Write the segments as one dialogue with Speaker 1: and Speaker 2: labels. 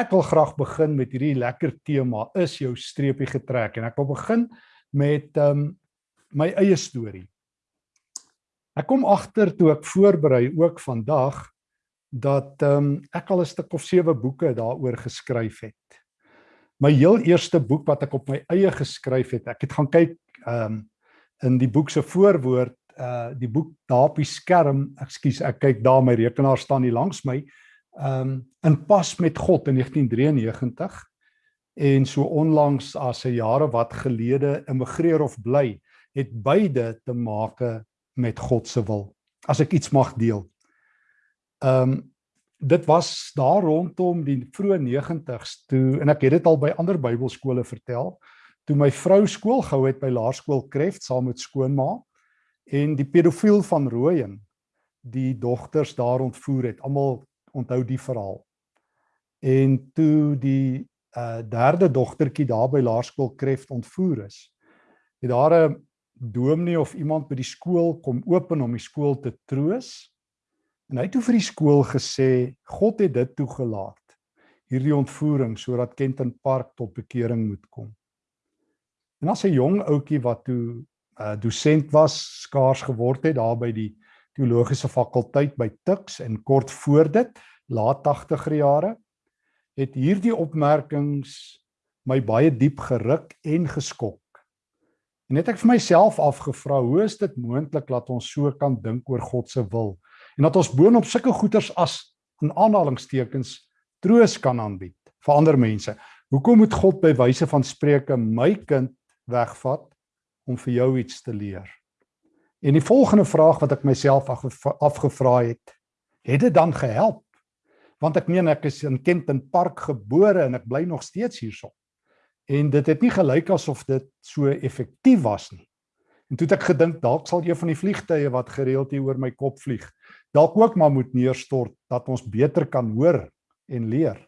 Speaker 1: Ek wil graag begin met hierdie lekker tema is jou streepie getrek en ek wil begin met ehm um, my eie storie. Ek kom agter toe ek voorberei ook vandag dat ehm um, ek al 'n stuk of 7 boeke daaroor geskryf het. My heel eerste boek wat ek op my eie geskryf het, ek het gaan kyk ehm um, in die boek se voorwoord, uh die boek daar op die skerm, ekskuus, ek kyk daar my rekenaar staan hier langs my, ehm um, in pas met God in 1993 en so onlangs as 'n jare wat gelede immigreer of bly, het beide te make met God se wil. As ek iets mag deel. Ehm um, dit was daar rondom die vroeë 90's toe en ek het dit al by ander Bybelskole vertel toe my vrou skool gehou het by Laerskool Kreft saam met skoonma en die pedofiel van Rooyen die dogters daar ontvoer het. Almal onthou die verhaal. En toe die uh derde dogtertjie daar by Laerskool Kreft ontvoer is, het daar 'n dominee of iemand by die skool kom open om die skool te troos En hy het toe vir die skool gesê God het dit toegelaat. Hierdie ontvoering sodat Kenton Park tot bekering moet kom. En as 'n jong ouetjie wat toe uh, dosent was, skaars geword het daar by die teologiese fakulteit by Tuks en kort voor dit, laat 80er jare, het hierdie opmerkings my baie diep geruk en geskok. En net ek vir myself afgevra, hoe is dit moontlik dat ons so kan dink oor God se wil? en dat ons boonop sulke goeders as in aanhalingstekens troos kan aanbied vir ander mense. Hoekom moet God by wyse van spreuke my kind wegvat om vir jou iets te leer? En die volgende vraag wat ek myself afgevra het, het dit dan gehelp? Want ek meen ek is in Kenton Park gebore en ek bly nog steeds hierso. En dit het nie gelyk asof dit so effektief was nie. En toe het ek gedink dalk sal een van die vliegtye wat gereeld hier oor my kop vlieg, dalk ook maar moet neerstort dat ons beter kan hoor en leer.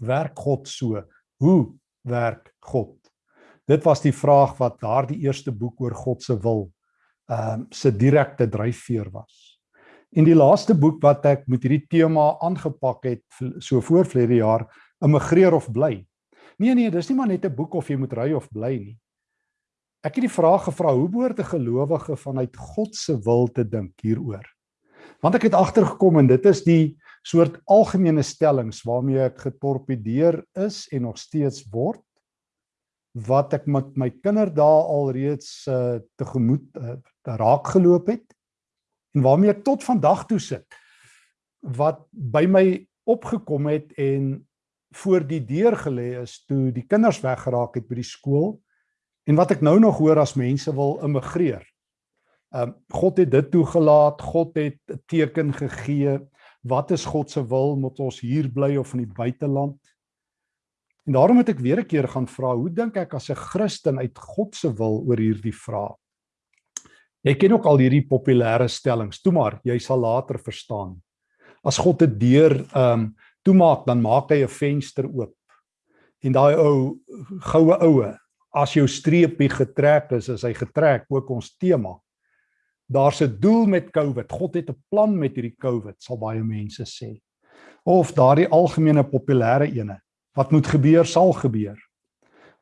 Speaker 1: Werk God so? Hoe werk God? Dit was die vraag wat daardie eerste boek oor God se wil ehm um, se direkte dryfveer was. En die laaste boek wat ek met hierdie tema aangepak het so voor vlede jaar, Immigreer of bly. Nee nee, dis nie maar net 'n boek of jy moet ry of bly nie. Ek het die vraag gevra hoe behoort 'n gelowige vanuit God se wil te dink hieroor? Want ek het agtergekom en dit is die soort algemene stellings waarmee ek getorpedeer is en nog steeds word wat ek met my kinderdae alreeds uh, tegemoet uh, raak geloop het en waarmee ek tot vandag toe sit wat by my opgekom het en voor die deur gelê is toe die kinders weggeraak het by die skool En wat ek nou nog hoor as mense wil immigreer. Ehm um, God het dit toegelaat, God het 'n teken gegee. Wat is God se wil? Moet ons hier bly of in die buiteland? En daarom moet ek weer 'n keer gaan vra, hoe dink ek as 'n Christen uit God se wil oor hierdie vraag? Jy ken ook al hierdie populêre stellings. Toe maar, jy sal later verstaan. As God 'n deur ehm um, toemaak, dan maak hy 'n venster oop. En daai ou goue oue as jou streepie getrek is, is hy getrek ook ons tema. Daar's 'n doel met COVID. God het 'n plan met hierdie COVID, sal baie mense sê. Of daardie algemene populêre ene, wat moet gebeur sal gebeur.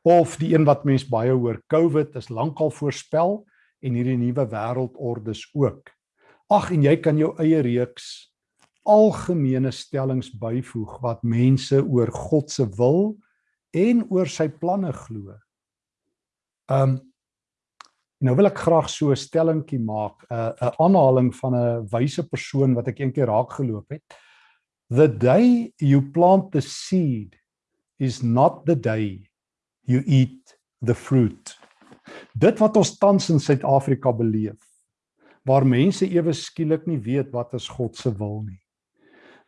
Speaker 1: Of die een wat mense baie hoor, COVID is lankal voorspel en hierdie nuwe wêreldordes ook. Ag en jy kan jou eie reeks algemene stellings byvoeg wat mense oor God se wil en oor sy planne glo. Um, nou wil ek graag so 'n stellingkie maak, 'n uh, 'n aanhaling van 'n wyse persoon wat ek eendag raak geloop het. The day you plant the seed is not the day you eat the fruit. Dit wat ons tans in Suid-Afrika beleef, waar mense ewe skielik nie weet wat is God se wil nie.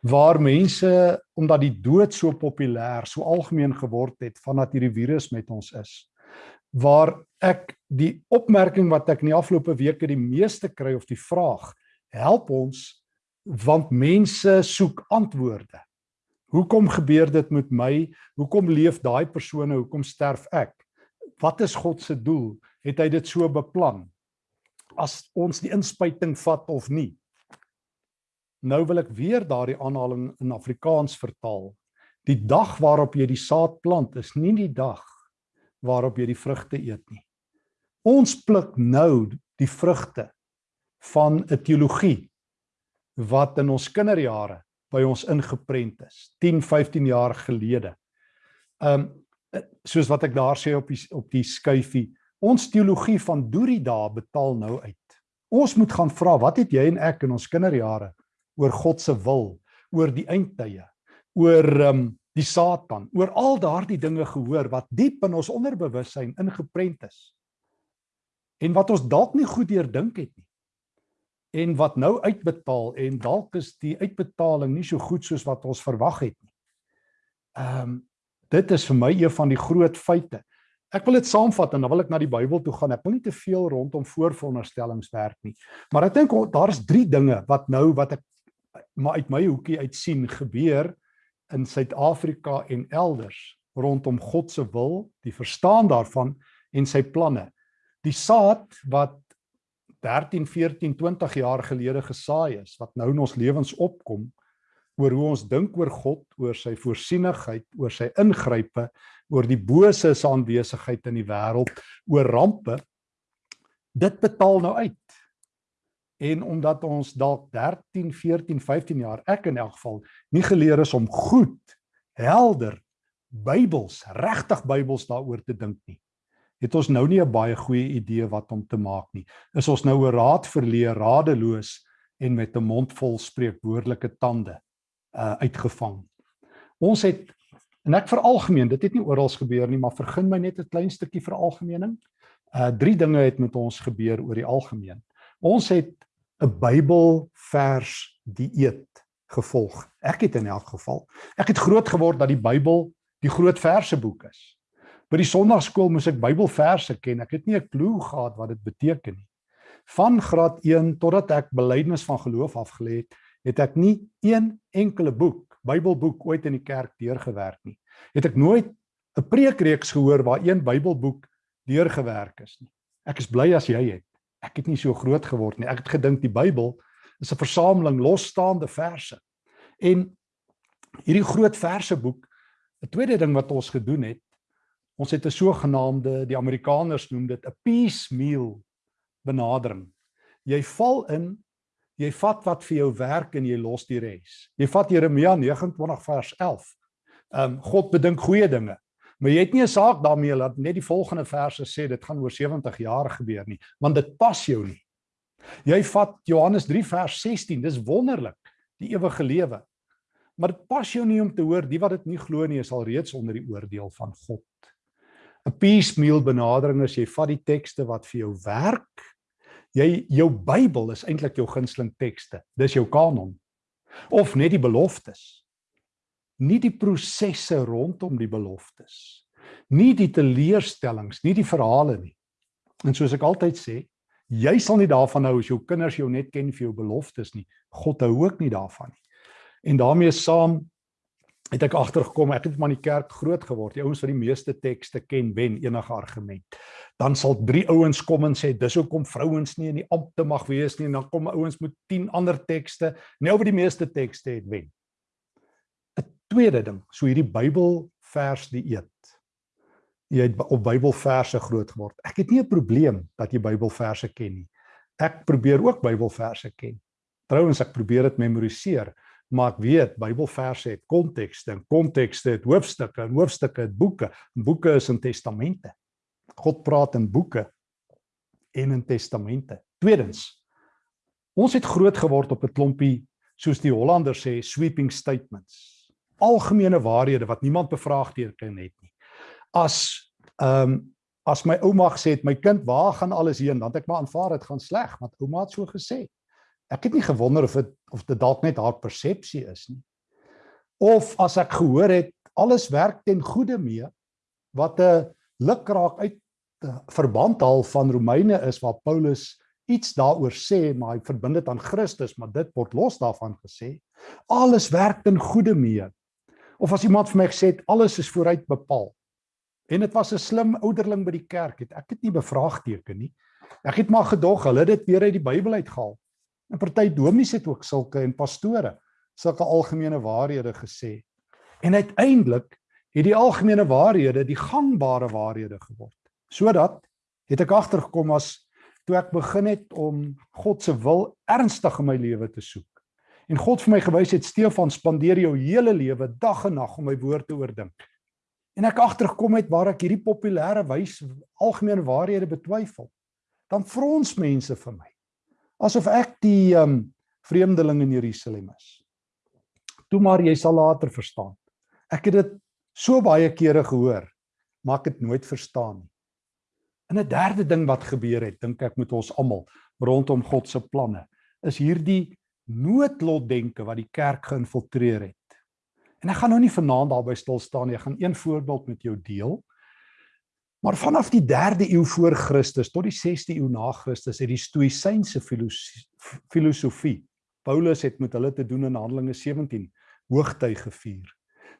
Speaker 1: Waar mense omdat die dood so populêr, so algemeen geword het vandat hierdie virus met ons is, waar ek die opmerking wat ek in die afgelope weke die meeste kry of die vraag help ons want mense soek antwoorde. Hoekom gebeur dit met my? Hoekom leef daai persone? Hoekom sterf ek? Wat is God se doel? Het hy dit so beplan? As ons die inspuiting vat of nie. Nou wil ek weer daardie aanhaling in Afrikaans vertaal Die dag waarop jy die saad plant is nie die dag waarop jy die vrugte eet nie. Ons pluk nou die vrugte van 'n teologie wat in ons kinderjare by ons ingeprent is 10, 15 jaar gelede. Um soos wat ek daar sê op die op die skuifie, ons teologie van doorie dae betaal nou uit. Ons moet gaan vra, wat het jy en ek in ons kinderjare oor God se wil, oor die eindtye, oor um die Satan, oor al daardie dinge gehoor wat diep in ons onderbewussyn ingeprent is. En wat ons dalk nie goed deurdink het nie. En wat nou uitbetaal en dalk is die uitbetaling nie so goed soos wat ons verwag het nie. Ehm um, dit is vir my een van die groot feite. Ek wil dit saamvat en dan wil ek na die Bybel toe gaan. Ek wil nie te veel rondom voorveronderstellings werk nie. Maar ek dink daar is drie dinge wat nou wat ek maar uit my hoekie uit sien gebeur in Suid-Afrika en elders rondom God se wil, die verstaan daarvan en sy planne. Die saad wat 13, 14, 20 jaar gelede gesaai is, wat nou in ons lewens opkom oor hoe ons dink oor God, oor sy voorsienigheid, oor sy ingrype, oor die bose se aanwesigheid in die wêreld, oor rampe, dit betaal nou uit. En omdat ons dalk 13, 14, 15 jaar, ek in elk geval, nie geleer is om goed, helder Bybels, regtig Bybels daaroor te dink nie. Het ons nou nie 'n baie goeie idee wat om te maak nie. Is ons nou 'n raad verleer, radeloos en met 'n mond vol spreekwoordelike tande uh uitgevang. Ons het en ek veralgemeen, dit het nie oral gebeur nie, maar vergun my net 'n klein stukkie veralgemening. Uh drie dinge het met ons gebeur oor die algemeen. Ons het 'n Bybelvers dieet gevolg. Ek het in elk geval, ek het groot geword dat die Bybel die groot verseboek is. By die Sondagskool moes ek Bybelverse ken. Ek het nie 'n klou gehad wat dit beteken nie. Van graad 1 totdat ek belydenis van geloof afgelê het, het ek nie een enkele boek, Bybelboek ooit in die kerk deurgewerk nie. Het ek nooit 'n preekreeks gehoor waar een Bybelboek deurgewerk is nie. Ek is bly as jy het ek het nie so groot geword nie. Ek het gedink die Bybel is 'n versameling losstaande verse. En hierdie groot verseboek, 'n tweede ding wat ons gedoen het, ons het 'n sogenaamde, die Amerikaners noem dit 'n piecemeal benadering. Jy val in, jy vat wat vir jou werk en jy los die res. Jy vat Jeremia 29 vers 11. Ehm um, God bedink goeie dinge. Maar jy het nie 'n saak daarmee dat net die volgende verse sê dit gaan oor 70 jaar gebeur nie, want dit pas jou nie. Jy vat Johannes 3 vers 16, dis wonderlik, die ewige lewe. Maar dit pas jou nie om te hoor die wat dit nie glo nie is al reeds onder die oordeel van God. 'n Piecemeal benadering is jy vat die tekste wat vir jou werk. Jy jou Bybel is eintlik jou gunsteling tekste. Dis jou kanon. Of net die beloftes nie die prosesse rondom die beloftes nie die teleurstellings nie die verhale nie en soos ek altyd sê jy sal nie daarvan hou as jou kinders jou net ken vir jou beloftes nie God hou ook nie daarvan nie en daarmee saam het ek agtergekom ek het maar in die kerk groot geword die ouens wat die meeste tekste ken wen enige argument dan sal drie ouens kom en sê dis hoekom vrouens nie in die ampte mag wees nie en dan kom ouens met 10 ander tekste nou oor die meeste tekste het wen Tweede ding, so hierdie Bybelvers die eet. Jy het op Bybelverse groot geword. Ek het nie 'n probleem dat jy Bybelverse ken nie. Ek probeer ook Bybelverse ken. Trouwens ek probeer dit memoriseer, maar ek weet Bybelverse het kontekste en kontekste het hoofstukke en hoofstukke het boeke. Boeke is in testamente. God praat in boeke en in testamente. Tweedens, ons het groot geword op 'n klompie soos die Hollanders sê sweeping statements algemene waarhede wat niemand bevraagteken het nie. As ehm um, as my ouma gesê het my kind, waar gaan alles heen? Dan het ek maar aanvaar dit gaan sleg, want ouma het so gesê. Ek het nie gewonder of dit of dit dalk net haar persepsie is nie. Of as ek gehoor het alles werk ten goeie mee wat 'n lukraak uit verband haal van Romeine is waar Paulus iets daaroor sê maar hy verbind dit aan Christus maar dit word los daarvan gesê alles werk ten goeie mee Of as iemand vir my gesê het alles is vooruit bepaal. En dit was 'n slim ouderling by die kerk het. Ek het nie bevraagteken nie. Ek het maar gedog hulle het dit weer uit die Bybel uitgehaal. En party dominees het ook sulke en pastore sulke algemene waarhede gesê. En uiteindelik het die algemene waarhede die gangbare waarhede geword. Sodat het ek agtergekom as toe ek begin het om God se wil ernstig in my lewe te soek. En God vir my gewys het Stefan spandeer jou hele lewe dag en nag om my woord te oordink. En ek agtergekom het waar ek hierdie populêre wys algemene waarhede betwyfel. Dan frons mense vir my asof ek die um vreemdeling in Jerusalem is. Toe maar jy sal later verstaan. Ek het dit so baie kere gehoor, maar ek het nooit verstaan nie. En 'n derde ding wat gebeur het, dink ek met ons almal rondom God se planne, is hierdie noodlotdenke wat die kerk geïnfiltreer het. En ek gaan nou nie vanaand daarby stil staan nie. Ek gaan een voorbeeld met jou deel. Maar vanaf die 3de eeu voor Christus tot die 6de eeu na Christus het die stoïsynse filosofie Paulus het met hulle te doen in Handelinge 17 hoogtyd gevier.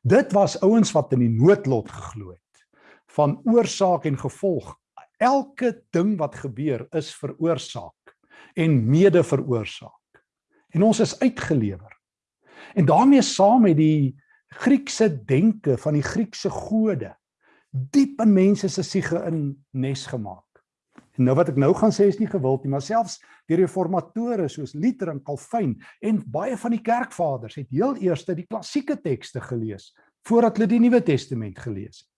Speaker 1: Dit was ouens wat in die noodlot geglo het van oorsaak en gevolg elke ding wat gebeur is veroorsaak en mede veroorsaak. En ons is uitgelewer. En daarmee saam met die Griekse denke van die Griekse gode diep in mense se siege in nes gemaak. En nou wat ek nou gaan sê is nie gewild nie, maar selfs die reformatore soos Luther en Calvin en baie van die kerkvaders het heel eers die klassieke tekste gelees voordat hulle die Nuwe Testament gelees het.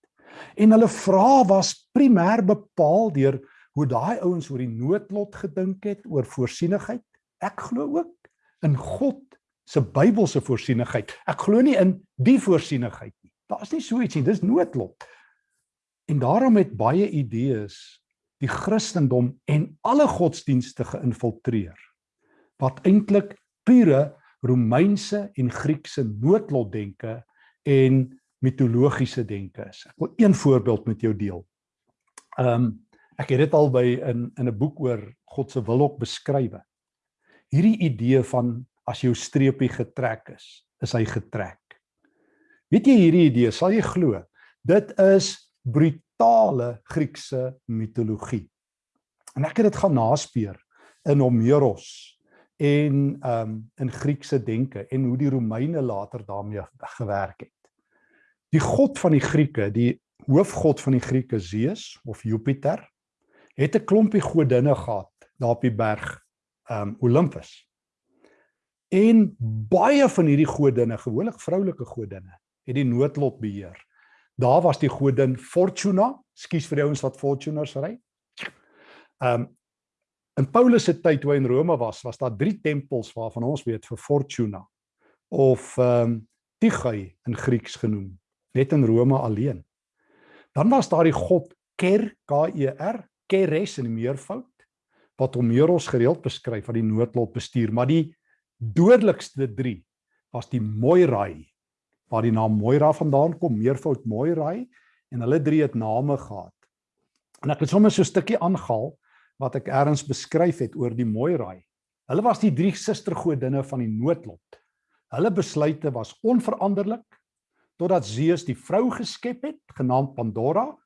Speaker 1: En hulle vrae was primêr bepaal deur hoe daai ouens oor die noodlot gedink het, oor voorsienigheid. Ek glo ook in God se Bybelse voorsienigheid. Ek glo nie in die voorsienigheid nie. Daar's nie so iets nie, dis noodlot. En daarom het baie idees die Christendom en alle godsdienste geïnfiltreer wat eintlik pure Romeinse en Griekse noodlotdenke en mitologiese denke is. Ek wil een voorbeeld met jou deel. Ehm um, ek het dit al by in in 'n boek oor God se wil ook beskrywe. Hierdie idee van as jou streepie getrek is, is hy getrek. Weet jy hierdie idee, sal jy glo? Dit is brutale Griekse mitologie. En ek het dit gaan naspeur in Homeros en ehm um, in Griekse denke en hoe die Romeine later daarmee gewerk het. Die god van die Grieke, die hoofgod van die Grieke Zeus of Jupiter, het 'n klompie godinne gehad daar op die berg um Olympus. En baie van hierdie godinne, gewoonlik vroulike godinne, het die noodlot beheer. Daar was die godin Fortuna, skuis vir die ouens wat Fortunas ry. Um in Paulus se tyd toe hy in Rome was, was daar drie tempels waarvan ons weet vir Fortuna of um Tygai in Grieks genoem net in Rome alleen. Dan was daar die god Ker K E R, Keres in meervoud wat Homeros gereeld beskryf wat die noodlot bestuur, maar die dodelikste 3 was die Moirai waar die naam Moira vandaan kom, meervoud Moirai en hulle drie het name gehad. En ek het sommer so 'n stukkie aangehaal wat ek eers beskryf het oor die Moirai. Hulle was die drie sustergodinne van die noodlot. Hulle besluite was onveranderlik totdat Zeus die vrou geskep het, genaamd Pandora,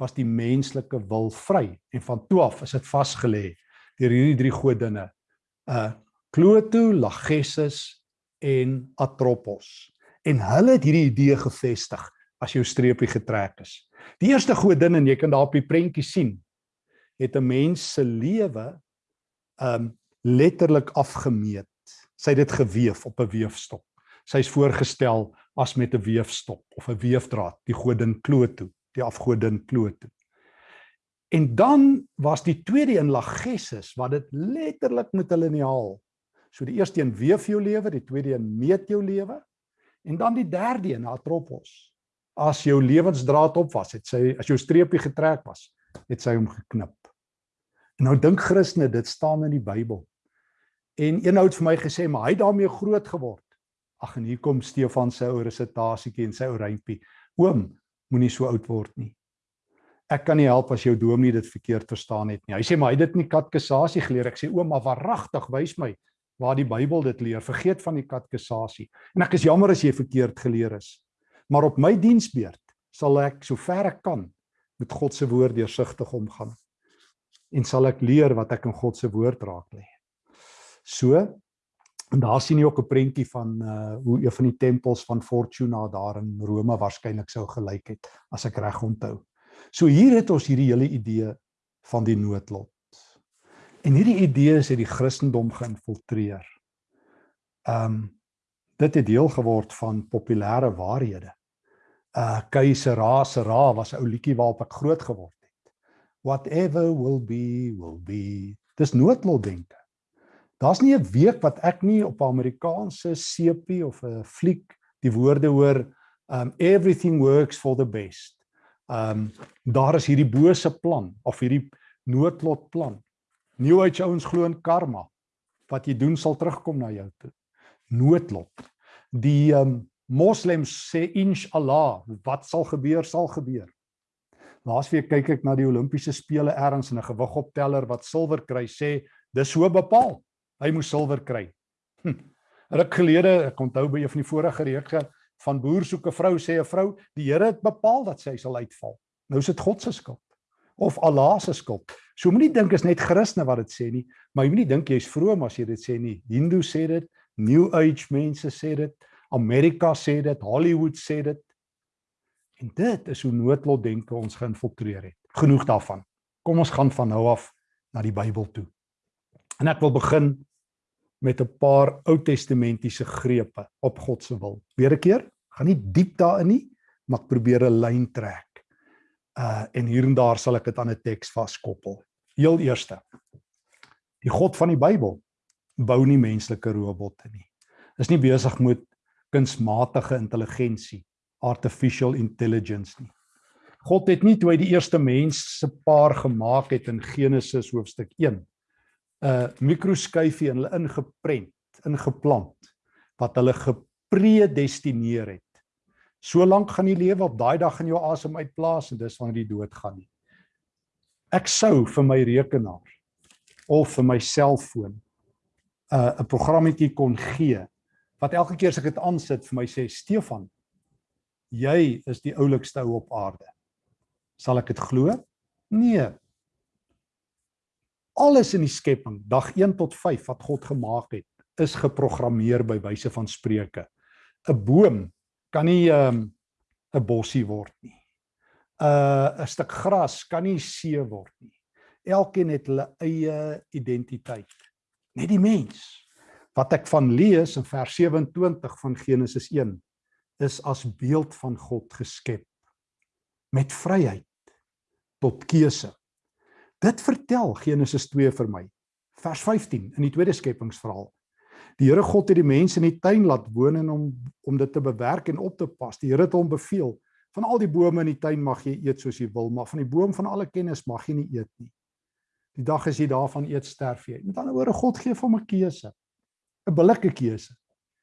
Speaker 1: was die menslike wil vry en van toe af is dit vasgelê deur hierdie drie godinne. Uh Cloto, Lachesis en Atropos. En hulle het hierdie idee gevestig as jou streepie getrek is. Die eerste godin en jy kan daar op die prentjie sien, het 'n mens se lewe um letterlik afgemeet. Sy het dit geweef op 'n weefstok. Sy's voorgestel as met 'n weefstok of 'n weefdraad, die godin Kloto, die afgodin Kloto. En dan was die tweede een Lachesis wat dit letterlik met 'n liniaal. So die eerste een weef jou lewe, die tweede een meet jou lewe en dan die derde een Atropos. As jou lewensdraad op was, het sy as jou streepie getrek was, het sy hom geknip. En nou dink Christene, dit staan in die Bybel. En een ou het vir my gesê, maar hy het daarmee groot geword. Ag en hier kom Stefan se ou resitasietjie en sy ou rympie. Oom, moenie so oud word nie. Ek kan nie help as jou dominee dit verkeerd verstaan het nie. Hy sê maar hy het dit in die katkesasie geleer. Ek sê oom, maar waaragtig wys my waar die Bybel dit leer. Vergeet van die katkesasie. En ek is jammer as jy verkeerd geleer is. Maar op my diensbeurt sal ek so ver ek kan met God se woord deursigtig omgaan. En sal ek leer wat ek in God se woord raak lê. So En daar sien jy ook 'n prentjie van uh hoe een van die tempels van Fortuna daar in Rome waarskynlik sou gelyk het as ek reg onthou. So hier het ons hierdie hele idee van die noodlot. En hierdie idees het die Christendom geïnfiltreer. Um dit het deel geword van populêre waarhede. Uh Keisera se ra was 'n ou liedjie waarop ek groot geword het. Whatever will be will be. Dis noodlot denke. Daar's nie 'n week wat ek nie op 'n Amerikaanse sepie of 'n fliek die woorde hoor um everything works for the best. Um daar is hierdie bose plan of hierdie noodlot plan. New Age ouens glo in karma. Wat jy doen sal terugkom na jou toe. Noodlot. Die um moslems sê inshallah, wat sal gebeur sal gebeur. Laasweek kyk ek na die Olimpiese spele ergens in 'n gewigopteller wat silwer kry sê dis so bepaal hy moes silwer kry. Hm. Ruk gelede, ek onthou by een van die vorige reekse van boer soek 'n vrou sê 'n vrou, die Here het bepaal dat sy sal uitval. Nou is dit God se skuld of Allah se skuld. So moenie dink is net Christene wat dit sê nie, maar jy moenie dink jy's vroom as jy dit sê nie. Hindu sê dit, New Age mense sê dit, Amerika sê dit, Hollywood sê dit. En dit is hoe noodlot denke ons geïnfiltreer het. Genoeg daarvan. Kom ons gaan van nou af na die Bybel toe. En ek wil begin met 'n paar Ou Testamentiese grepe op God se wil. Weer 'n keer, gaan nie diep daarin nie, maar ek probeer 'n lyn trek. Uh en hier en daar sal ek dit aan 'n teks vaskoppel. Heel eerste. Die God van die Bybel bou nie menslike robotte nie. Is nie besig met kunsmatige intelligensie, artificial intelligence nie. God het nie toe hy die eerste mens se paar gemaak het in Genesis hoofstuk 1 'n mikroskyfie in hulle ingeprent, ingeplant wat hulle gepredestineer het. So lank gaan jy lewe op daai dag in jou asem uitblaas en dis wanneer jy dood gaan nie. Ek sou vir my rekenaar of vir my selfoon 'n uh, 'n programmetjie kon gee wat elke keer as ek dit aansit vir my sê Stefan, jy is die oulikste ou op aarde. Sal ek dit glo? Nee, alles in die skepping, dag 1 tot 5 wat God gemaak het, is geprogrammeer by wyse van spreuke. 'n Boom kan nie 'n um, 'n bossie word nie. 'n uh, 'n stuk gras kan nie see word nie. Elkeen het hulle eie identiteit. Net die mens wat ek van lees in vers 27 van Genesis 1 is as beeld van God geskep met vryheid tot keuse. Dit vertel Genesis 2 vir my. Vers 15 in die tweede skepingsverhaal. Die Here God het die mense in die tuin laat woon en om om dit te bewerk en op te pas. Die Here het hom beveel: "Van al die bome in die tuin mag jy eet soos jy wil, maar van die boom van alle kennis mag jy nie eet nie. Die dag as jy daarvan eet, sterf jy." Met ander woorde, God gee vir hom 'n keuse. 'n Billike keuse.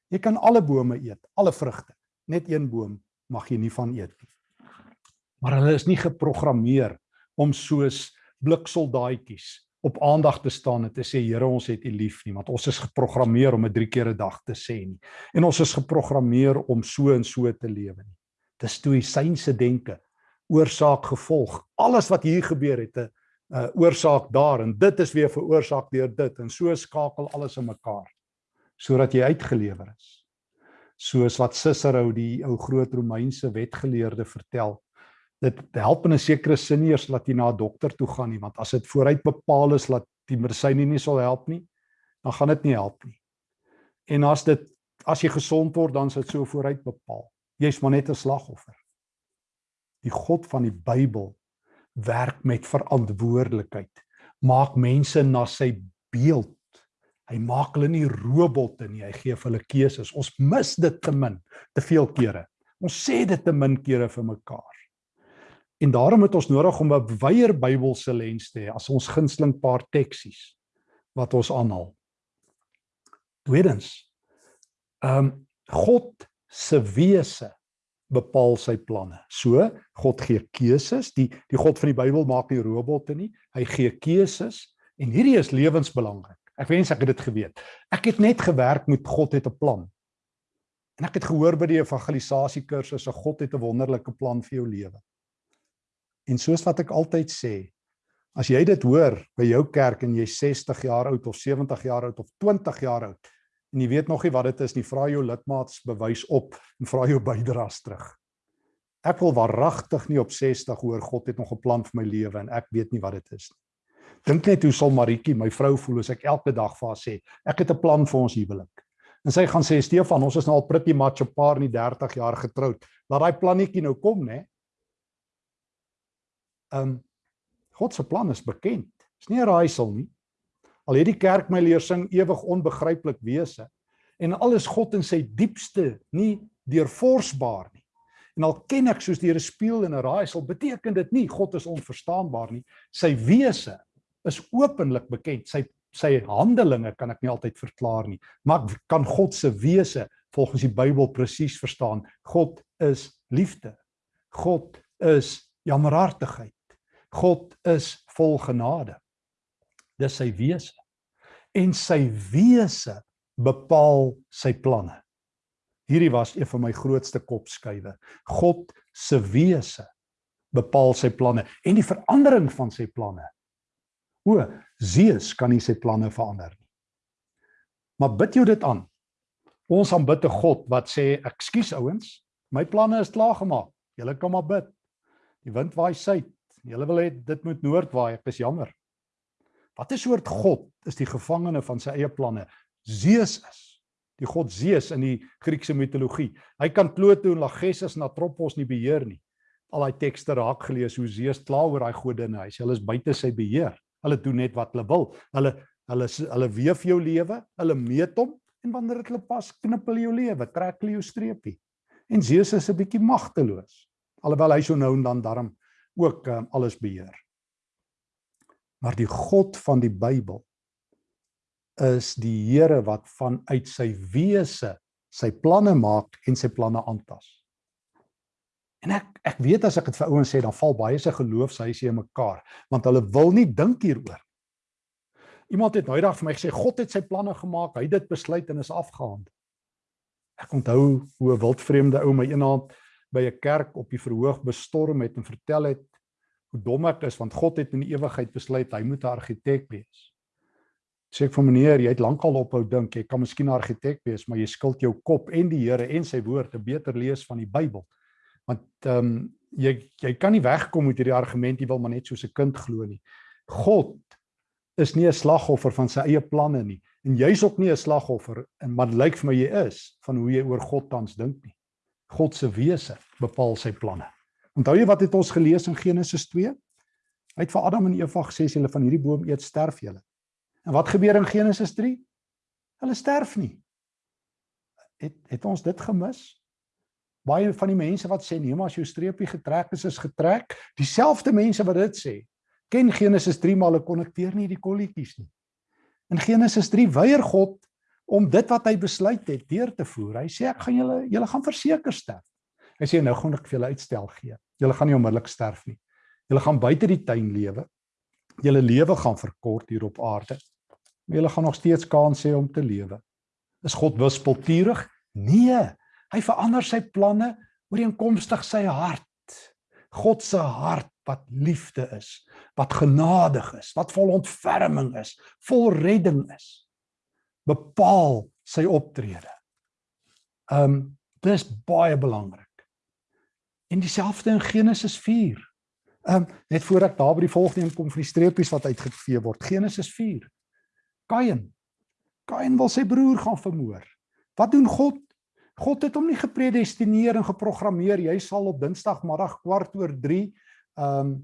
Speaker 1: Jy kan alle bome eet, alle vrugte. Net een boom mag jy nie van eet nie. Maar hulle is nie geprogrammeer om soos bliksoldaatjies op aandag te staan en te sê Here ons het U lief nie want ons is geprogrammeer om 'n drie keer 'n dag te sê nie. En ons is geprogrammeer om so en so te lewe nie. Dis stoïsynse denke oorsaak gevolg. Alles wat hier gebeur het 'n uh, oorsaak daar en dit is weer veroorsaak deur dit en so skakel alles in mekaar sodat jy uitgelewer is. Soos wat Cicero die ou groot Romeinse wetgeleerde vertel dit help in 'n sekere sin nie eers dat jy na 'n dokter toe gaan nie want as dit vooruit bepaal is dat die medisyne nie sal help nie dan gaan dit nie help nie. En as dit as jy gesond word dan is dit so vooruit bepaal. Jy's maar net 'n slagoffer. Die God van die Bybel werk met verantwoordelikheid. Maak mense na sy beeld. Hy maak hulle nie robotte nie. Hy gee vir hulle keuses. Ons mis dit te min te veel kere. Ons sê dit te min kere vir mekaar En daarom het ons nodig om 'n wyeer Bybelse lens te hê as ons gunsteling paar teksies wat ons aanhaal. Tweedens, ehm um, God se wese bepaal sy planne. So, God gee keuses. Die die God van die Bybel maak nie robotte nie. Hy gee keuses en hierdie is lewensbelangrik. Ek wens ek het dit geweet. Ek het net gewerk met God het 'n plan. En ek het gehoor by die evangelisasie kursusse God het 'n wonderlike plan vir jou lewe. En soos wat ek altyd sê, as jy dit hoor by jou kerk en jy's 60 jaar oud of 70 jaar oud of 20 jaar oud, en jy weet nog nie wat dit is nie, vra jou lidmaats bewys op en vra jou bydraes terug. Ek wil waaragtig nie op 60 hoor God het nog 'n plan vir my lewe en ek weet nie wat dit is nie. Dink net hoe sal Maritjie, my vrou voel as ek elke dag vir haar sê, ek het 'n plan vir ons huwelik. En sy gaan sê Stefan, ons is nou al pretty much 'n paar nie 30 jaar getroud. Laat daai plannetjie nou kom, né? Um, God se plan is bekend. Dis nie 'n raaisel nie. Al het die kerk my leer sing ewig onbegryplik wese en alles God in sy diepste nie deurforsbaar nie. En al ken ek soos die Here speel in 'n raaisel, beteken dit nie God is onverstaanbaar nie. Sy wese is openlik bekend. Sy sy handelinge kan ek nie altyd verklaar nie, maar kan God se wese volgens die Bybel presies verstaan. God is liefde. God is jammerhartigheid. God is vol genade. Dis sy wese. En sy wese bepaal sy planne. Hierdie was een van my grootste kopskuive. God se wese bepaal sy planne en die verandering van sy planne. O, Zeus kan nie sy planne verander nie. Maar bid jou dit aan. Ons aanbid 'n God wat sê, "Ekskuus ouens, my planne is klaar gemaak. Julle kan maar bid. Die wind waai suid. Julle wil hê dit moet noord waai. Ek is jammer." Wat 'n soort God is die gevangene van sy eie planne? Zeus is die god Zeus in die Griekse mitologie. Hy kan Pluto en Lachesis en Atropos nie beheer nie. Al daai tekste raak gelees hoe Zeus kla oor daai godinne. Hy sê hulle is buite sy beheer. Hulle doen net wat hulle wil. Hulle hulle hulle weef jou lewe, hulle meet hom en wanneer dit hulle pas, knip hulle jou lewe, trek hulle jou streepie. En Zeus is 'n bietjie magteloos. Alhoewel hy so nou en dan darm ook um, alles beheer. Maar die God van die Bybel is die Here wat vanuit sy wese sy planne maak en sy planne aantas. En ek ek weet as ek dit vir ouens sê dan val baie se geloofshuise in mekaar want hulle wil nie dink hieroor. Iemand het nou eendag vir my gesê God het sy planne gemaak, hy het dit besluit en is afgehandel. Ek onthou hoe 'n wildvreemde ou my eendag by 'n kerk op die verhoog bestorm het en vertel het hoe dom ek is want God het in die ewigheid besluit hy moet 'n argitek wees sê ek vir meneer, jy het lankal ophou dink, jy kan miskien 'n argitek wees, maar jy skuld jou kop en die Here en sy woord te beter lees van die Bybel. Want ehm um, jy jy kan nie wegkom met hierdie argument jy wil maar net soos 'n kind glo nie. God is nie 'n slagoffer van sy eie planne nie en jy's ook nie 'n slagoffer en maar lyk vir my jy is van hoe jy oor God tans dink nie. God se wese bepaal sy planne. Onthou jy wat het ons gelees in Genesis 2? Hy het vir Adam en Eva gesê as julle van hierdie boom eet, sterf julle. En wat gebeur in Genesis 3? Hulle sterf nie. Het het ons dit gemis? Baie van die mense wat sê nee, maar as jou streepie getrek is, is getrek, dieselfde mense wat dit sê, ken Genesis 3 maar hulle konnekteer nie die kolletjies nie. In Genesis 3 weier God om dit wat hy besluit het deur te voer. Hy sê ek gaan julle julle gaan verseker sterf. Hy sê nou gaan ek vir julle uitstel gee. Julle gaan nie onmiddellik sterf nie. Julle gaan buite die tuin lewe. Julle lewe gaan verkort hier op aarde maar jy gaan nog steeds kans hê om te lewe. Is God wispelturig? Nee, hy verander sy planne ooreenkomstig sy hart. God se hart wat liefde is, wat genadig is, wat vol ontferming is, vol redding is, bepaal sy optrede. Um dis baie belangrik. En dieselfde in Genesis 4. Um net voor ek daar by die volgende kom vir die streepies wat uitgevee word. Genesis 4. Kain. Kain wil sy broer gaan vermoor. Wat doen God? God het hom nie gepredestineer en geprogrammeer jy sal op Dinsdagmiddag kwart oor 3 um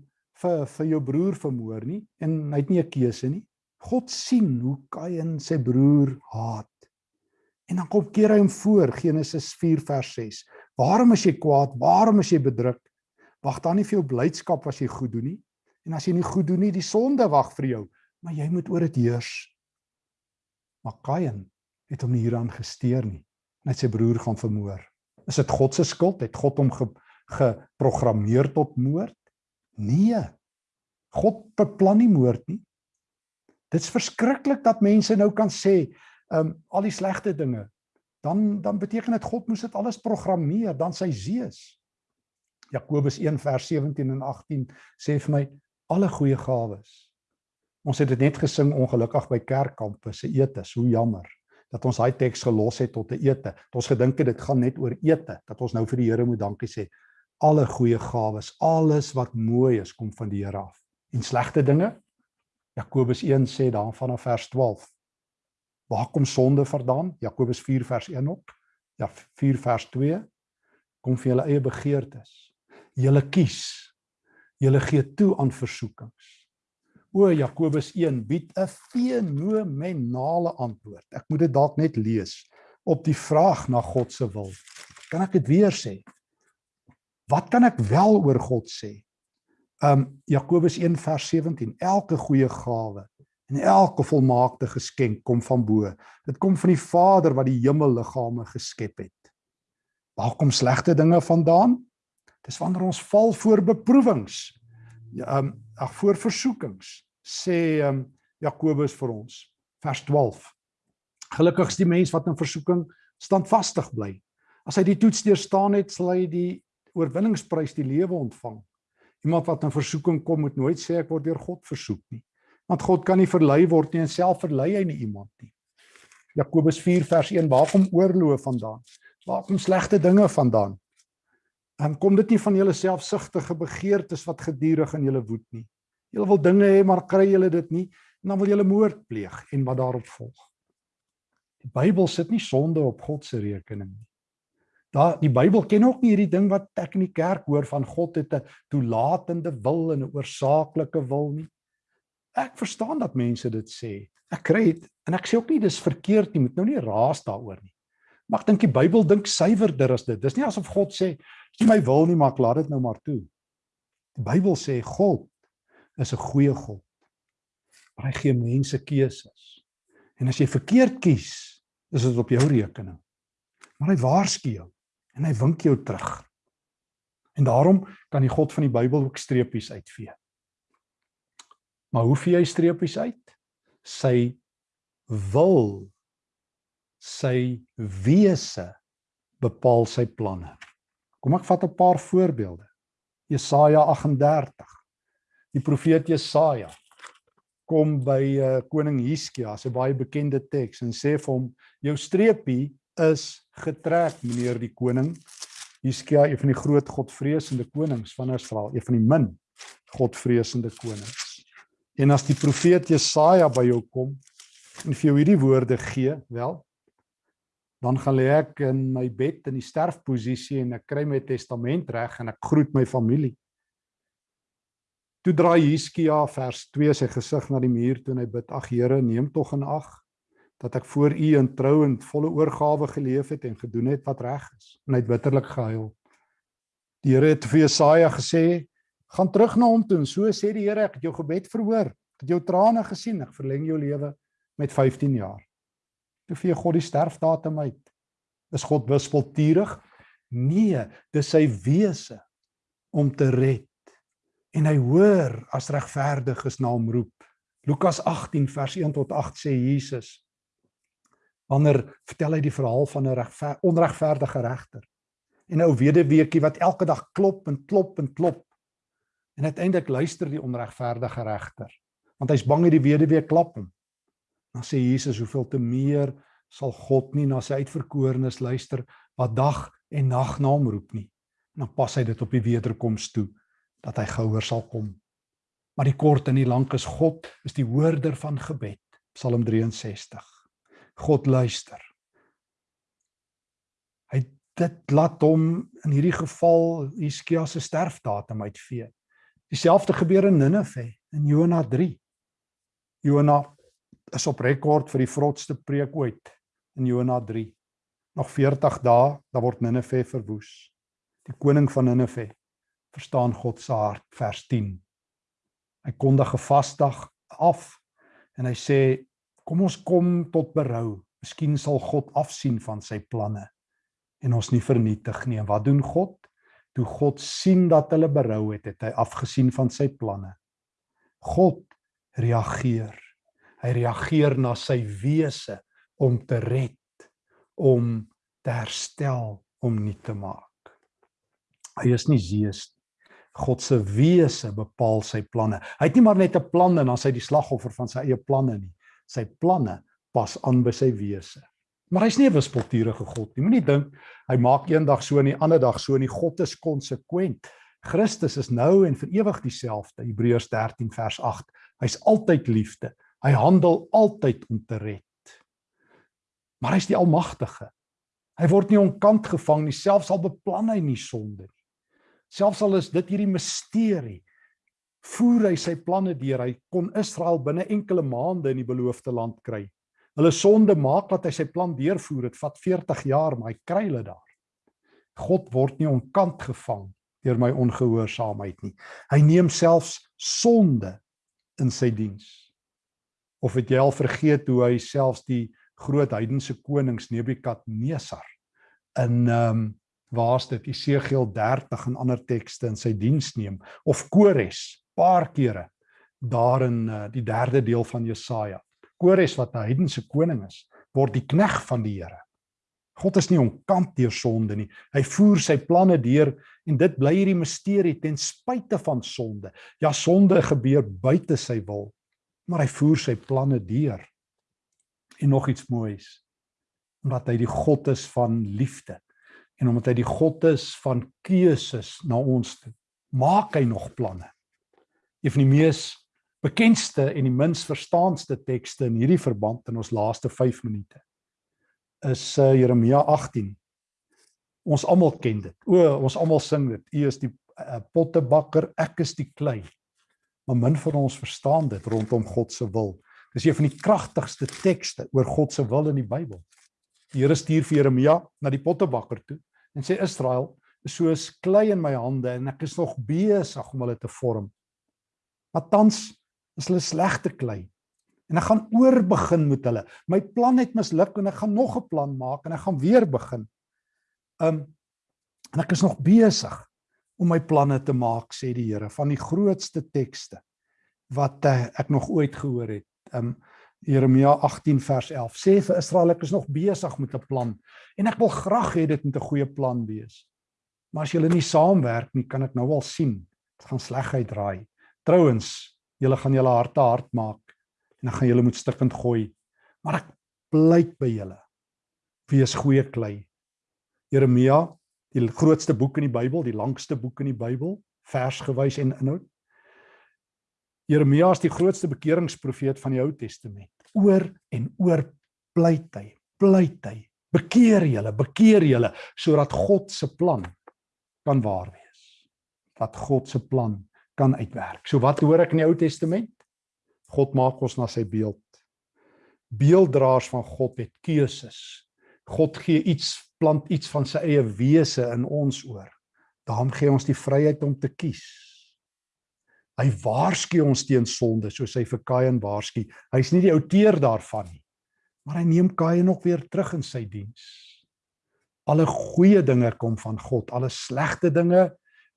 Speaker 1: vir vir jou broer vermoor nie en hy het nie 'n keuse nie. God sien hoe Kain sy broer haat. En dan kom keer hy hom voor Genesis 4 vers 6. Waarom is jy kwaad? Waarom is jy bedruk? Wag dan nie vir jou blydskap as jy goed doen nie. En as jy nie goed doen nie, die sonde wag vir jou, maar jy moet oor dit heers. Maar Kain het hom nie hieraan gesteer nie. Net sy broer gaan vermoor. Is dit God se skuld? Het God hom ge, geprogrammeer tot moord? Nee. God beplan nie moord nie. Dit's verskriklik dat mense nou kan sê, ehm um, al die slegte dinge, dan dan beteken dit God moes dit alles programmeer, dan sy Zeus. Jakobus 1 vers 17 en 18 sê vir my alle goeie gawes Ons het dit net gesing ongelukkig by kerkkampe se etes, hoe jammer. dat ons daai teks gelos het tot 'n ete. Dat ons gedink het dit gaan net oor ete, dat ons nou vir die Here moet dankie sê. Alle goeie gawes, alles wat mooi is, kom van die Here af. En slegte dinge? Jakobus 1 sê dan vanaf vers 12. Waar kom sonde vandaan? Jakobus 4 vers 1 op. Ja 4 vers 2 kom vir julle eie begeertes. Julle kies. Julle gee toe aan versoekings. O Jakobus 1 bied 'n fenomenale antwoord. Ek moet dit dalk net lees op die vraag na God se wil. Kan ek dit weer sê? Wat kan ek wel oor God sê? Um Jakobus 1 vers 17. Elke goeie gawe en elke volmaakte geskenk kom van bo. Dit kom van die Vader wat die hemelliggame geskep het. Waar kom slegte dinge vandaan? Dis wanneer ons val voor beproewings. Ja, um ag voor versoekings sê um, Jakobus vir ons vers 12 Gelukkig is die mens wat in versoeking standvastig bly as hy die toets deurstaan het sal hy die oorwinningsprys die lewe ontvang iemand wat in versoeking kom moet nooit sê ek word deur God versoek nie want God kan nie verlei word nie en self verlei hy nie iemand nie Jakobus 4 vers 1 waar kom oorloof vandaan waar kom slegte dinge vandaan en kom dit nie van julle selfsugtige begeertes wat gedurig in julle woed nie. Julle wil dinge hê maar kry julle dit nie en dan wil julle moord pleeg en wat daarop volg. Die Bybel sit nie sonde op God se rekening nie. Daar die Bybel ken ook nie hierdie ding wat ek in die kerk hoor van God het 'n toelatende wil en 'n oorsaaklike wil nie. Ek verstaan dat mense dit sê. Ek kry dit en ek sê ook nie dis verkeerd nie, moet nou nie raas daaroor nie. Maar ek dink die Bybel dink suiwerder as dit. Dis nie asof God sê dis my wil nie, maar laat dit nou maar toe. Die Bybel sê God is 'n goeie God. Maar hy gee mense keuses. En as jy verkeerd kies, is dit op jou rekening. Maar hy waarsku jou en hy wink jou terug. En daarom kan die God van die Bybel ook streepies uitvee. Maar hoe vee hy streepies uit? Sy wil sy wese bepaal sy planne. Kom ek vat 'n paar voorbeelde. Jesaja 38 die profeet Jesaja kom by uh, koning Hiskia, 'n baie bekende teks en sê vir hom jou streepie is getrek meneer die koning. Hiskia, een van die groot godvreesende konings van Israel, een van die min godvreesende konings. En as die profeet Jesaja by jou kom en vir jou hierdie woorde gee, wel, dan gaan lê ek in my bed in die sterfposisie en ek kry my testament reg en ek groet my familie. Toe draai Hiskia vers 2 sy gesig na die muur toe en hy bid: "Ag Here, neem tog in ag dat ek voor U in trou en volle oorgawe geleef het en gedoen het wat reg is." En hy het bitterlik gehuil. Die Here het vir Jesaja gesê: "Gaan terug na hom toe en so sê die Here, ek het jou gebed verhoor. Ek het jou trane gesien. Ek verleng jou lewe met 15 jaar." Toe vee God die sterfdatum uit. Is God wispelturig? Nee, dis sy wese om te red en hy hoor as regverdiges na hom roep. Lukas 18 vers 1 tot 8 sê Jesus wanneer vertel hy die verhaal van 'n regver, onregverdige regter en 'n ou weduweetjie wat elke dag klop en klop en klop en uiteindelik luister die onregverdige regter want hy's bang hy die weduwee klap hom. Dan sê Jesus hoeveel te meer sal God nie na sy uitverkorenes luister wat dag en nag na hom roep nie. En dan pas hy dit op die wederkoms toe dat hy gouer sal kom. Maar die kort en die lank is God is die hoorder van gebed. Psalm 63. God luister. Hy dit laat hom in hierdie geval Hiskia se sterfdatum uitvee. Dieselfde gebeur in Ninive in Jona 3. Jona is op rekord vir die vrotste preek ooit in Jona 3. Nog 40 dae, dan word Ninive verwoes. Die koning van Ninive verstaan God se hart vers 10. Hy kondig 'n vasdag af en hy sê kom ons kom tot berou. Miskien sal God afsien van sy planne en ons nie vernietig nie. En wat doen God? Toe God sien dat hulle berou het, het hy afgesien van sy planne. God reageer. Hy reageer na sy wese om te red, om te herstel, om nie te maak. Hy is nie Zeus God se wese bepaal sy planne. Hy het nie maar net 'n plan en dan sy die slagoffer van sy eie planne nie. Sy planne pas aan by sy wese. Maar hy's nie 'n wispelturige God nie. Moenie dink hy maak eendag so en die ander dag so en die God is konsekwent. Christus is nou en vir ewig dieselfde. Hebreërs 13 vers 8. Hy's altyd liefde. Hy handel altyd om te red. Maar hy's die almagtige. Hy word nie onkant gevang nie, selfs al beplan hy nie sonde nie. Selfs al is dit hierdie misterie, voer hy sy planne deur. Hy kon Israel binne enkele maande in die beloofde land kry. Hulle sonde maak dat hy sy plan deurvoer. Dit vat 40 jaar, maar hy kry hulle daar. God word nie onkant gevang deur my ongehoorsaamheid nie. Hy neem selfs sonde in sy diens. Of het jy al vergeet hoe hy selfs die groot heidense konings Nebukadnesar in ehm um, waar's dit Esegiel 30 en ander tekste in sy diens neem of Kores paar kere daar in uh, die derde deel van Jesaja. Kores wat 'n heidense koning is, word die knegg van die Here. God is nie onkant deur sonde nie. Hy voer sy planne deur en dit bly hierdie misterie ten spyte van sonde. Ja, sonde gebeur buite sy wil, maar hy voer sy planne deur. En nog iets moois, omdat hy die God is van liefde en omdat hy die God is van keuses na ons toe, maak hy nog planne. Een van die mees bekendste en die minst verstaanste tekste in hierdie verband in ons laaste 5 minute is uh, Jeremia 18. Ons almal ken dit. O, ons almal sing dit. U is die uh, pottebakker, ek is die klei. Maar min van ons verstaan dit rondom God se wil. Dis een van die kragtigste tekste oor God se wil in die Bybel. Die Here stuur vir Jeremia na die pottebakker toe en sê Israel is soos klei in my hande en ek is nog besig om hulle te vorm. Maar tans is hulle slegte klei en ek gaan oorbegin met hulle. My plan het misluk en ek gaan nog 'n plan maak en ek gaan weer begin. Um en ek is nog besig om my planne te maak sê die Here van die grootste tekste wat uh, ek nog ooit gehoor het. Um Jeremia 18 vers 11 sê vir Israel ek is nog besig met 'n plan en ek wil graag hê dit moet 'n goeie plan wees. Maar as julle nie saamwerk nie, kan ek nou al sien dit gaan sleg uitdraai. Trouwens, julle gaan julle harte hard maak en dan gaan julle moet stikkend gooi. Maar ek pleit by julle. Wees goeie klei. Jeremia, die grootste boek in die Bybel, die langste boek in die Bybel, versgewys en inhoud. Jeremia is die grootste bekeringsprofeet van die Ou Testament. Oor en oor pleit hy, pleit hy. Bekeer julle, bekeer julle sodat God se plan kan waar wees. Dat God se plan kan uitwerk. So wat hoor ek in die Ou Testament? God maak ons na sy beeld. Beelddraers van God het keuses. God gee iets, plant iets van sy eie wese in ons oor. Daarom gee ons die vryheid om te kies. Hy waarsku ons teen sonde soos hy vir Kain waarsku. Hy's nie die outeur daarvan nie. Maar hy neem Kain nog weer terug in sy diens. Alle goeie dinge kom van God, alle slegte dinge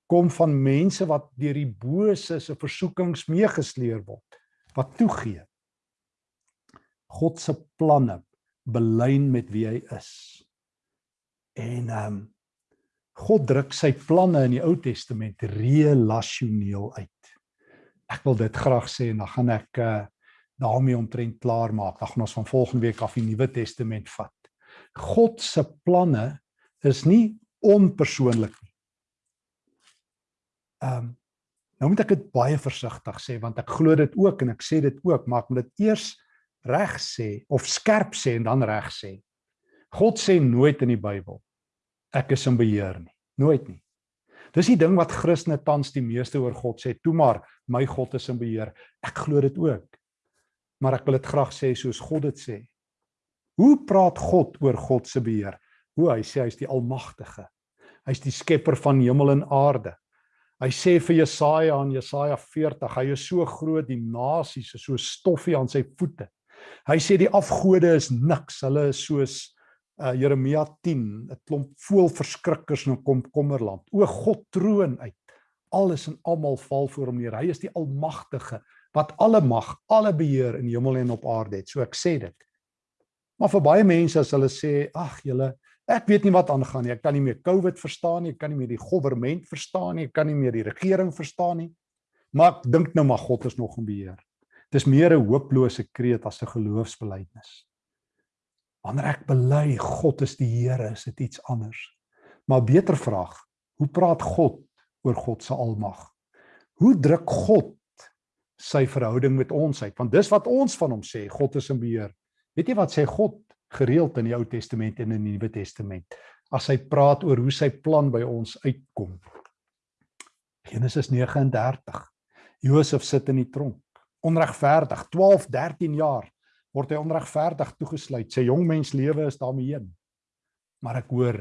Speaker 1: kom van mense wat deur die bose se versoekings meegesleer word wat toegee. God se planne belyn met wie hy is. En ehm um, God druk sy planne in die Ou Testament relasioneel uit. Ek wil dit graag sê en dan gaan ek uh daarmee omtrent klaar maak. Dan gaan ons van volgende week af die Nuwe Testament vat. God se planne is nie onpersoonlik nie. Ehm um, Nou moet ek dit baie versigtig sê want ek glo dit ook en ek sê dit ook, maar ek moet dit eers reg sê of skerp sê en dan reg sê. God sê nooit in die Bybel ek is in beheer nie. Nooit nie. Dis die ding wat Christene tans die meeste oor God sê, toe maar my God is in beheer. Ek glo dit ook. Maar ek wil dit graag sê soos God dit sê. Hoe praat God oor God se beheer? Hoe hy sê hy's die almagtige. Hy's die skepper van hemel en aarde. Hy sê vir Jesaja in Jesaja 40, hy is so groot die nasies is so stoffie aan sy voete. Hy sê die afgode is niks, hulle is soos uh, Jeremia 10, 'n klomp voelverskrikkers in 'n komkommerland. O God troon uit. Alles en almal val voor hom neer. Hy is die almagtige wat alle mag, alle beheer in hemel en op aarde het. So ek sê dit. Maar vir baie mense as hulle sê, ag julle, Ek weet nie wat aangaan nie. Ek kan nie meer COVID verstaan nie. Ek kan nie meer die regering verstaan nie. Ek kan nie meer die regering verstaan nie. Maar ek dink nou maar God is nog in beheer. Dis meer 'n hooplose kreet as 'n geloofsbelijdenis. Wanneer ek bely God is die Here, is dit iets anders. Maar beter vraag, hoe praat God oor God se almag? Hoe druk God sy verhouding met ons uit? Want dis wat ons van hom sê, God is in beheer. Weet jy wat sê God gereeld in die Ou Testament en in die Nuwe Testament as hy praat oor hoe sy plan by ons uitkom? Genesis 39. Josef sit in die tronk, onregverdig, 12, 13 jaar word hy onregverdig toegesluit. Sy jong mens lewe is daarmee heen. Maar ek hoor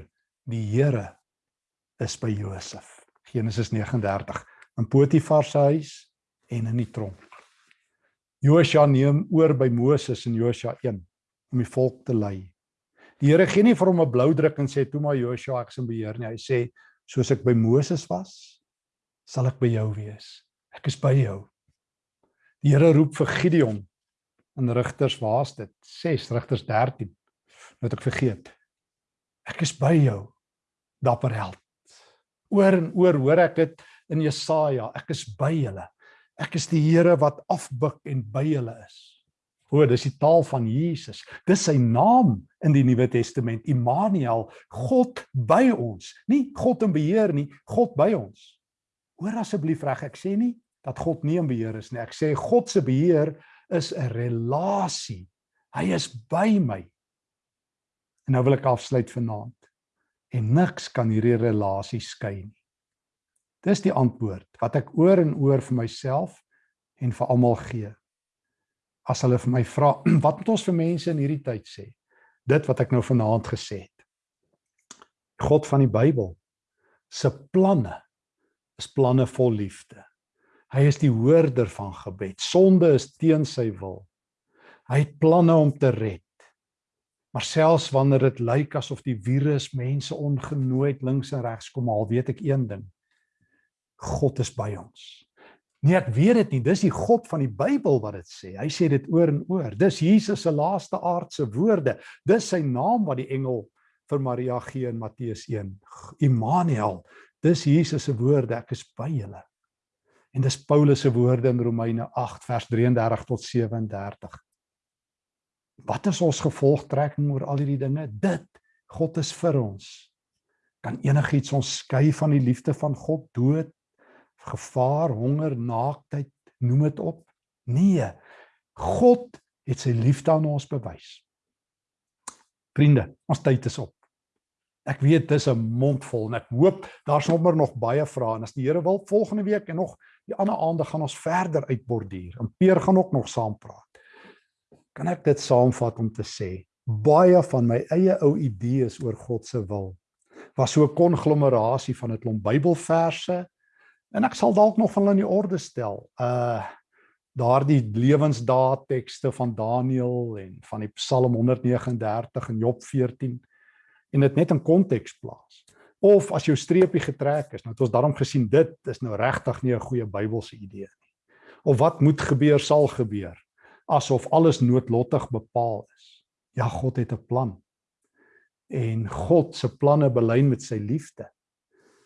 Speaker 1: die Here is by Josef. Genesis 39 in Potifar se huis en in die tronk. Josua neem oor by Moses in Josua 1 om die volk te lei. Die Here gee nie vir hom 'n blou druk en sê toe maar Josua ek se beheer nie. Hy sê soos ek by Moses was, sal ek by jou wees. Ek is by jou. Die Here roep vir Gideon in Rigters waar's dit 6 Rigters 13 nou het ek vergeet ek is by jou dapper held oor en oor hoor ek dit in Jesaja ek is by julle ek is die Here wat afbuk en by julle is o dis die taal van Jesus dis sy naam in die Nuwe Testament Immanuel God by ons nie God in beheer nie God by ons hoor asseblief reg ek sê nie dat God nie in beheer is nie ek sê God se beheer is 'n relasie. Hy is by my. En nou wil ek afsluit vanaand. En niks kan hierdie relasie skei nie. Dis die antwoord wat ek oor en oor vir myself en vir almal gee. As hulle vir my vra, wat moet ons vir mense in hierdie tyd sê? Dit wat ek nou vanaand gesê het. God van die Bybel se planne is planne vol liefde. Hy is die hoorder van gebed. Sonde is teen sy wil. Hy het planne om te red. Maar selfs wanneer dit lyk asof die virus mense ongenooi links en regs kom, al weet ek een ding. God is by ons. Nee, ek weet dit nie. Dis die God van die Bybel wat dit sê. Hy sê dit oor en oor. Dis Jesus se laaste aardse woorde. Dis sy naam wat die engel vir Maria gee in Matteus 1. Immanuel. Dis Jesus se woorde. Ek is by julle. En dis Paulus se woorde in Romeine 8 vers 33 tot 37. Wat is ons gevolgtrekking oor al hierdie dinge? Dit God is vir ons. Kan enigiets ons skei van die liefde van God? Dood, gevaar, honger, naaktheid, noem dit op? Nee. God het sy liefde aan ons bewys. Vriende, ons tyd is op. Ek weet dis 'n mondvol en ek hoop daar's nommer nog baie vrae en as die Here wil volgende week en nog die ander aande gaan ons verder uitborduur. En Peer gaan ook nog saam praat. Kan ek dit saamvat om te sê baie van my eie ou idees oor God se wil was so 'n konglomerasie van 'n klomp Bybelverse en ek sal dalk nog van hulle in die orde stel. Uh daardie lewensdaad tekste van Daniël en van die Psalm 139 en Job 14 en dit net in konteks plaas. Of as jou streepie getrek is, nou het ons daarom gesien dit is nou regtig nie 'n goeie Bybelse idee nie. Of wat moet gebeur sal gebeur asof alles noodlottig bepaal is. Ja, God het 'n plan. En God se planne belyn met sy liefde.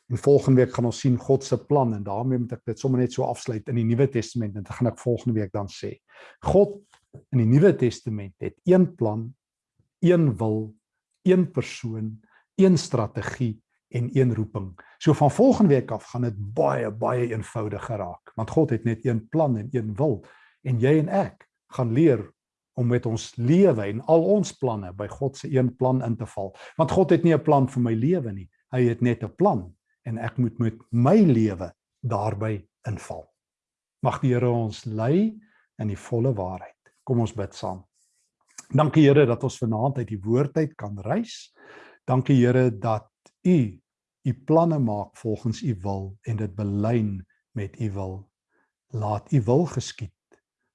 Speaker 1: En volgende week gaan ons sien God se plan en daarmee moet ek dit sommer net so afsluit in die Nuwe Testament en dit gaan ek volgende week dan sê. God in die Nuwe Testament het een plan, een wil een persoon, een strategie en een roeping. So van volgende week af gaan dit baie baie eenvoudiger raak, want God het net een plan en een wil en jy en ek gaan leer om met ons lewe en al ons planne by God se een plan in te val. Want God het nie 'n plan vir my lewe nie. Hy het net 'n plan en ek moet met my lewe daarbey inval. Mag die Here ons lei in die volle waarheid. Kom ons bid saam. Dankie Here dat ons vanaand uit die woord uit kan reis. Dankie Here dat U U planne maak volgens U wil en dit belyn met U wil. Laat U wil geskied.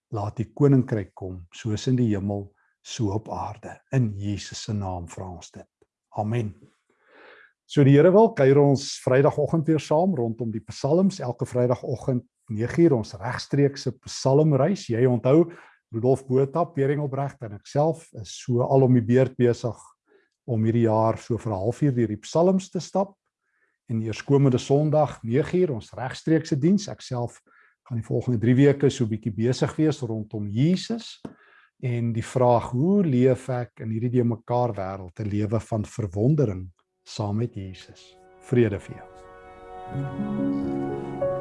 Speaker 1: Laat U koninkryk kom soos in die hemel, so op aarde. In Jesus se naam vra ons dit. Amen. So die Here wil kuier ons Vrydagoggend weer saam rondom die Psalms elke Vrydagoggend 9uur ons regstreekse Psalmreis. Jy onthou Rudolf Botha, Bering Obregt en ek self is so al om die beurt besig om hierdie jaar so vir 'n halfuur deur die psalms te stap. En eerskomende Sondag 9uur ons regstreekse diens. Ek self gaan die volgende 3 weke so bietjie besig wees rondom Jesus en die vraag hoe leef ek in hierdie mekaar wêreld 'n lewe van verwondering saam met Jesus. Vrede vir jou. Thank you.